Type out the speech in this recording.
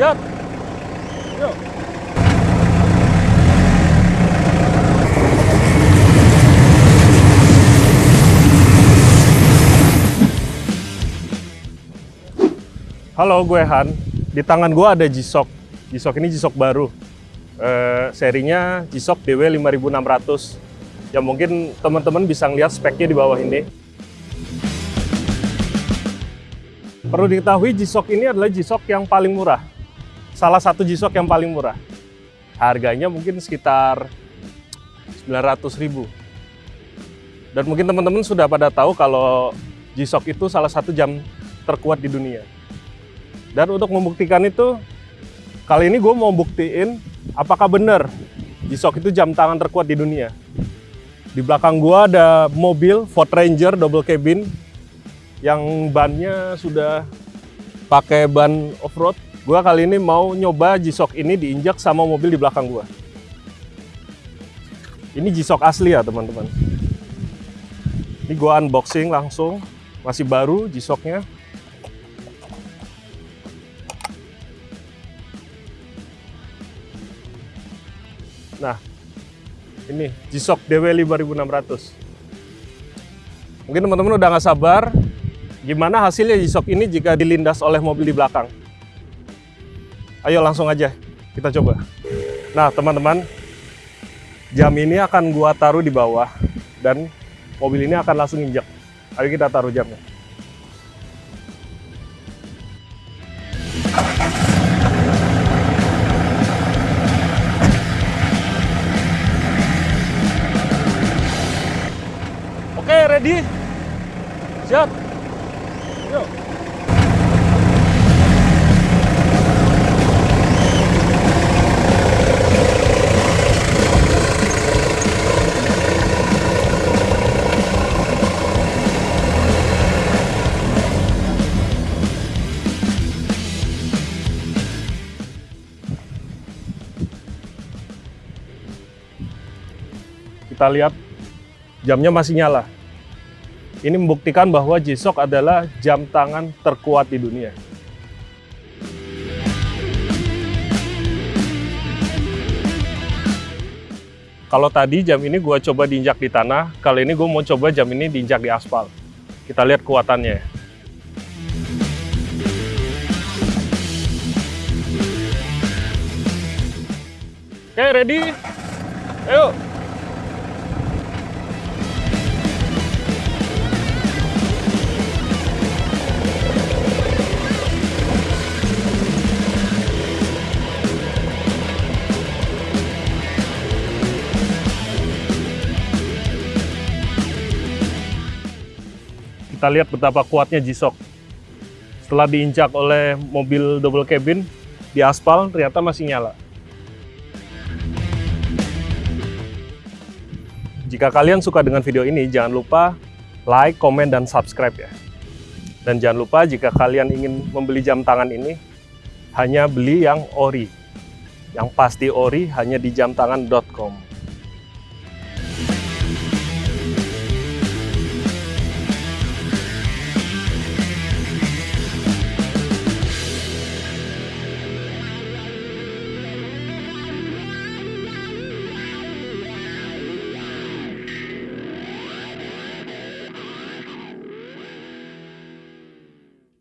Siap. Yuk. Halo, gue Han. Di tangan gue ada G-Shock. G-Shock ini G-Shock baru. Eh, serinya G-Shock DW 5600. Ya mungkin teman-teman bisa ngeliat speknya di bawah ini. Perlu diketahui G-Shock ini adalah G-Shock yang paling murah. Salah satu G-Shock yang paling murah. Harganya mungkin sekitar 900 ribu. Dan mungkin teman-teman sudah pada tahu kalau G-Shock itu salah satu jam terkuat di dunia. Dan untuk membuktikan itu, kali ini gue mau buktiin apakah benar G-Shock itu jam tangan terkuat di dunia. Di belakang gue ada mobil Ford Ranger double cabin yang bannya sudah pakai ban off-road. Gue kali ini mau nyoba G-Shock ini diinjak sama mobil di belakang gue. Ini G-Shock asli ya teman-teman. Ini gue unboxing langsung, masih baru G-Shocknya. Nah, ini G-Shock DW 5600. Mungkin teman-teman udah nggak sabar gimana hasilnya G-Shock ini jika dilindas oleh mobil di belakang. Ayo langsung aja kita coba. Nah, teman-teman, jam ini akan gua taruh di bawah dan mobil ini akan langsung injak. Ayo kita taruh jamnya. Oke, ready? Siap. Yuk. Kita lihat jamnya masih nyala. Ini membuktikan bahwa G-Shock adalah jam tangan terkuat di dunia. Kalau tadi jam ini gue coba diinjak di tanah, kali ini gue mau coba jam ini diinjak di aspal. Kita lihat kuatannya. Oke, ready? Ayo! Kita lihat betapa kuatnya G-Shock. Setelah diinjak oleh mobil double cabin di aspal, ternyata masih nyala. Jika kalian suka dengan video ini, jangan lupa like, komen, dan subscribe ya. Dan jangan lupa jika kalian ingin membeli jam tangan ini, hanya beli yang ori. Yang pasti ori hanya di jamtangan.com.